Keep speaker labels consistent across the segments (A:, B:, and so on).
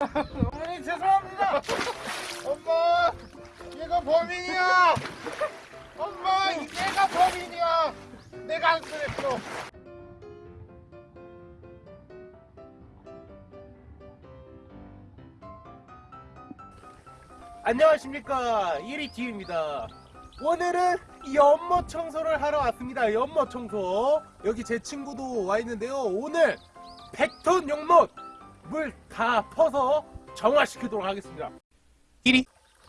A: 어머니 죄송합니다. 엄마, 얘가 범인이야. 엄마, 얘가 범인이야. 내가 안 그랬어. 안녕하십니까 1위 팀입니다. 오늘은 연못 청소를 하러 왔습니다. 연못 청소. 여기 제 친구도 와 있는데요. 오늘 100톤 연못 물 다 퍼서 정화시키도록 하겠습니다. 1위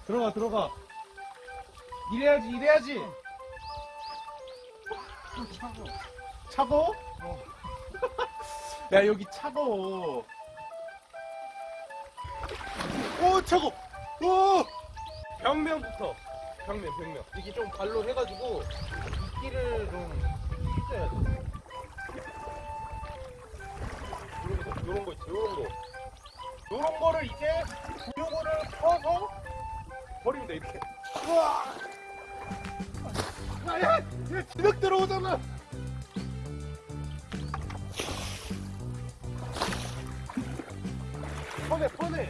A: 들어가 들어가. 이래야지 이래야지. 차고. 차고? 야 여기 차고. 오 차고. 오. 벽면부터. 벽면 벽면. 이게 좀 발로 해가지고 이끼를 좀 찢어야 돼. 요런 거, 있지, 요런 거. 요런 거를 이제 요거를 퍼서 돼, 이렇게. 우와! 야, 야! 얘 진흙 들어오잖아! 퍼내, 퍼내!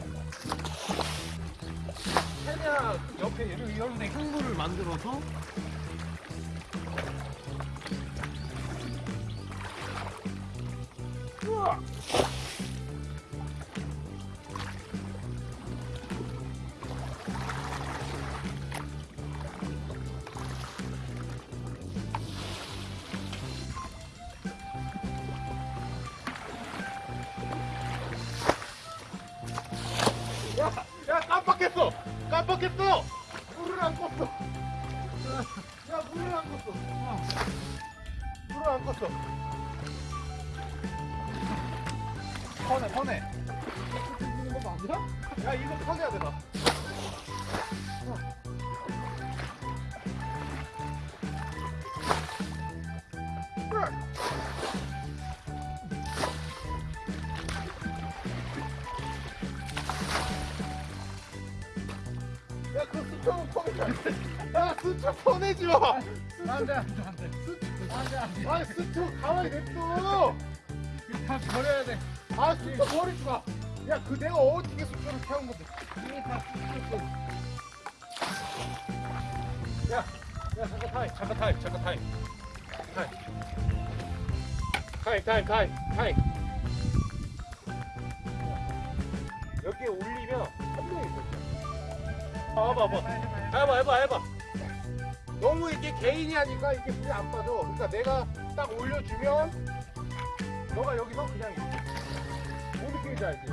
A: 그냥 옆에 이런, 이런 데 향물을 만들어서 깜빡했어. 물을 안 껐어. 야, 야, 물을 안 껐어. 물을 안 껐어. 퍼내, 퍼내. 야, 이거 퍼내야 돼, 나. 수초 퍼내지 마.
B: 안 돼, 안 돼, 안 돼. 안 돼, 안 돼.
A: 아, 수초 가만히 냅둬.
B: 다 버려야 돼.
A: 아, 수초 버리지 마. 야, 그 내가 어떻게 수초를 태운 건데.
B: 다 뜯겼어.
A: 야, 야, 잠깐 타임, 잠깐 타임, 잠깐 타임. 타임. 타임, 타임, 타임, 타임. 여기에 올리면 한 명이 있어. 아, 봐봐, 봐봐. 해봐, 해봐, 해봐. 너무 이게 개인이 하니까 이게 물이 안 빠져. 그러니까 내가 딱 올려주면 너가 여기서 그냥. 뭔 느낌인지 알지?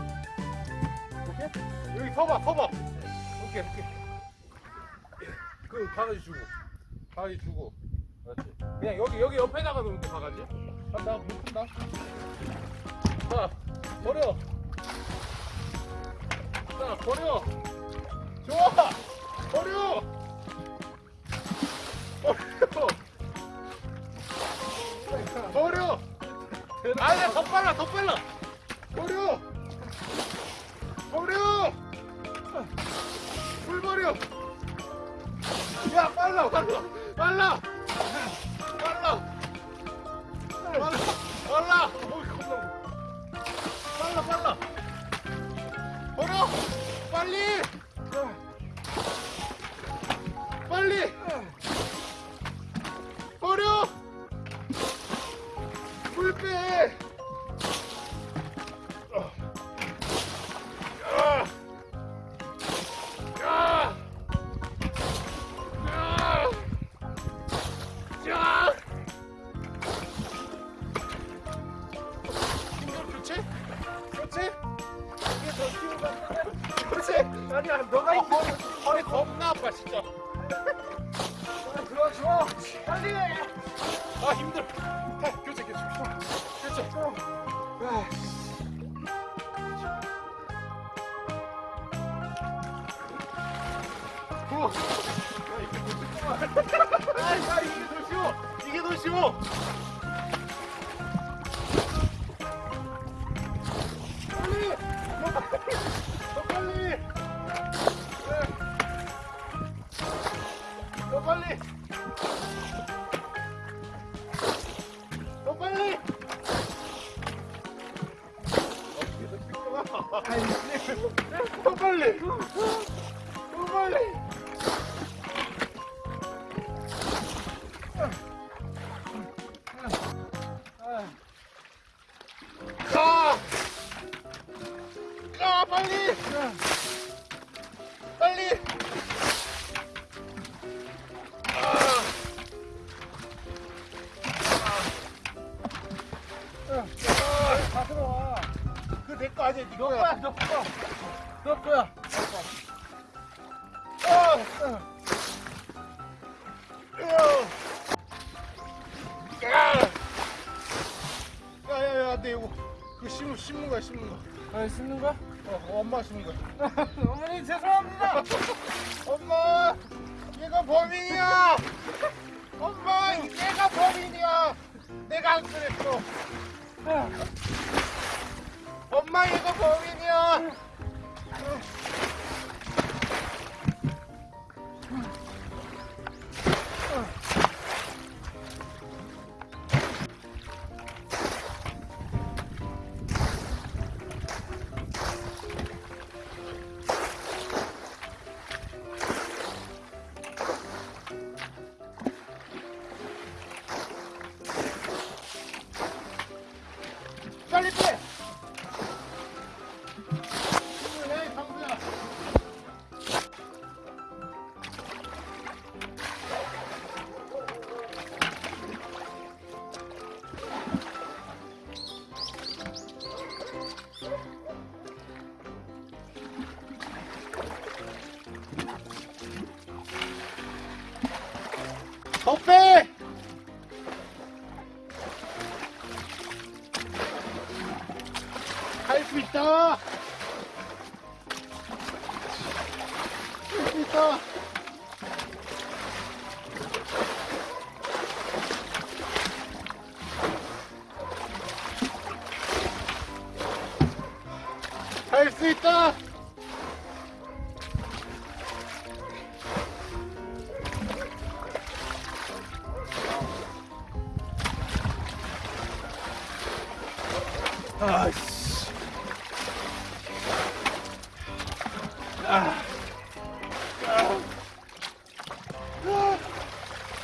A: 이렇게? 여기 서봐, 서봐. 이렇게, 이렇게. 그 바가지 주고, 바가지 주고. 그렇지. 그냥 여기 여기 옆에다가 놓으면 돼 바가지. 아, 나못 푼다. 자, 버려. 자, 버려. 좋아. 버려. 아니야, 더 빨라, 더 빨라. 버려. 버려. 물 버려. 야, 빨라, 빨라, 빨라. 빨라. 빨라. 빨라. 빨라, 빨라. 버려. 빨리. 아니야, 너가 이 허리, 허리 겁나 아파, 진짜. 들어와, 줘. 빨리 해. 아, 힘들어. 자, 교체, 교체. 교체. 아. 쉽구만. 아, 야, 이게 더 쉬워. 이게 더 쉬워. 빨리! 더 빨리! 빨리. 빨리. 빨리.
B: 거네너
A: 거야
B: 거야, 너 거. 너 거야.
A: 야야야 안돼 이거 그 심는 심는 거야 심는 거
B: 아, 씻는 거야?
A: 어, 엄마 심는 거야
B: 어머니 죄송합니다.
A: 엄마 얘가 범인이야 엄마 얘가 범인이야 내가 안 그랬어 엄마 얘가 범인이야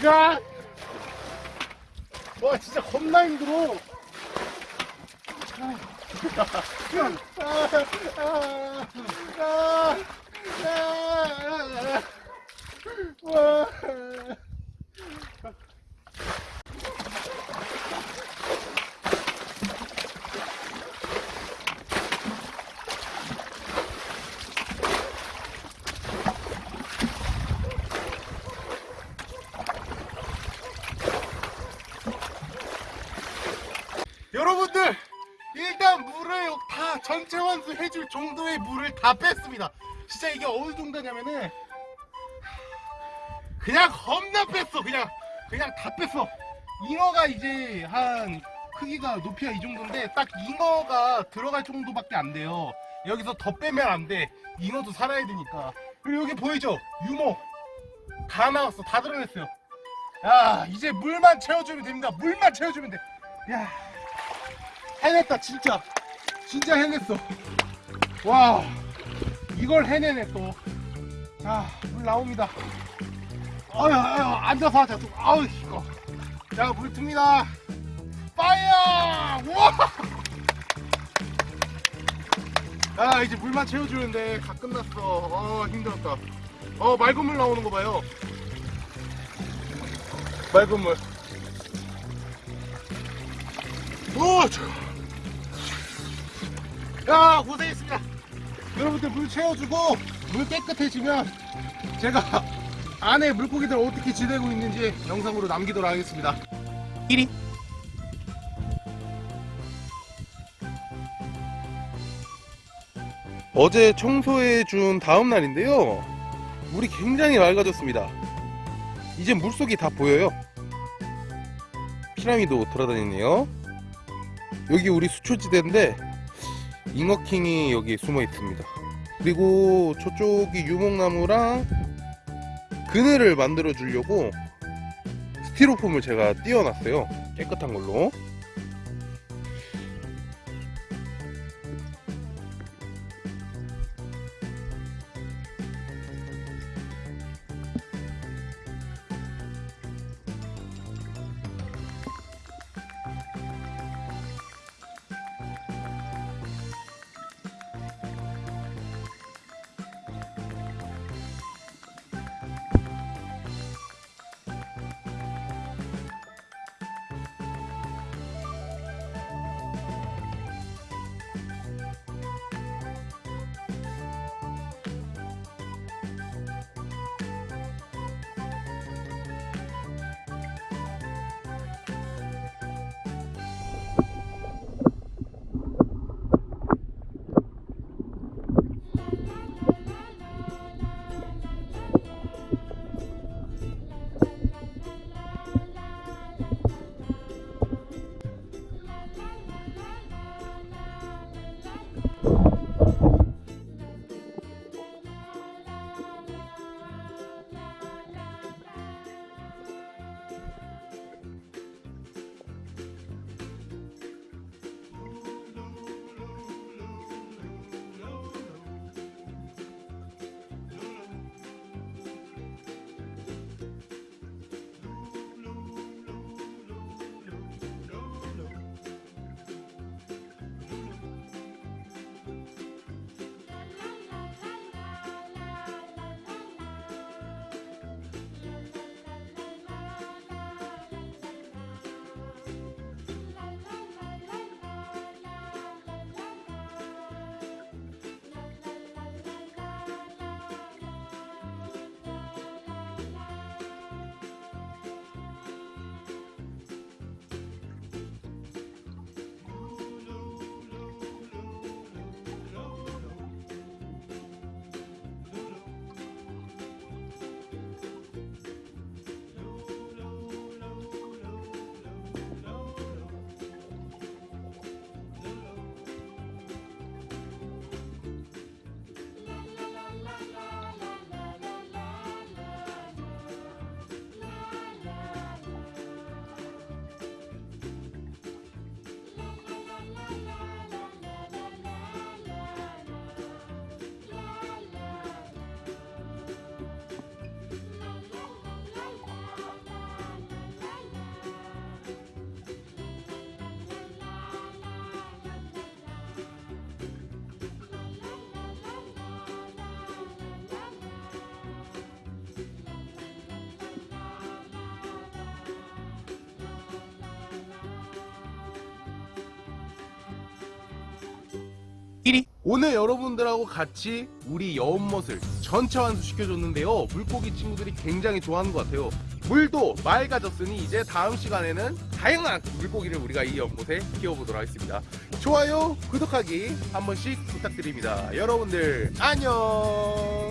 A: 야! 와, 진짜 겁나 힘들어. 아, 아, 아, 아, 아, 와. 정도의 물을 다 뺐습니다. 진짜 이게 어느 정도냐면은 그냥 겁나 뺐어. 그냥 그냥 다 뺐어. 잉어가 이제 한 크기가 높이가 이 정도인데 딱 잉어가 들어갈 정도밖에 안 돼요. 여기서 더 빼면 안돼. 잉어도 살아야 되니까. 그리고 여기 보이죠? 유모 다 나왔어. 다 드러냈어요. 야 이제 물만 채워주면 됩니다. 물만 채워주면 돼야 해냈다 진짜. 진짜 해냈어 와 이걸 해내네 또 자 물 나옵니다. 아유 아유 앉아서 하자 또. 아우 이거. 자물 틉니다. 파이어! 우와! 아 이제 물만 채워주는데 다 끝났어. 어 힘들었다. 어 맑은 물 나오는 거 봐요. 맑은 물. 오, 저. 야, 고생했습니다. 여러분들 물 채워주고 물 깨끗해지면 제가 안에 물고기들 어떻게 지내고 있는지 영상으로 남기도록 하겠습니다. 1위. 어제 청소해 준 다음 날인데요. 물이 굉장히 맑아졌습니다. 이제 물속이 다 보여요. 피라미도 돌아다니네요. 여기 우리 수초지대인데 잉어킹이 여기 숨어 있습니다. 그리고 저쪽이 유목나무랑 그늘을 만들어 주려고 스티로폼을 제가 띄워놨어요. 깨끗한 걸로. 오늘 여러분들하고 같이 우리 연못을 전체 완수시켜줬는데요. 물고기 친구들이 굉장히 좋아하는 것 같아요. 물도 맑아졌으니 이제 다음 시간에는 다양한 물고기를 우리가 이 연못에 키워보도록 하겠습니다. 좋아요, 구독하기 한 번씩 부탁드립니다. 여러분들 안녕.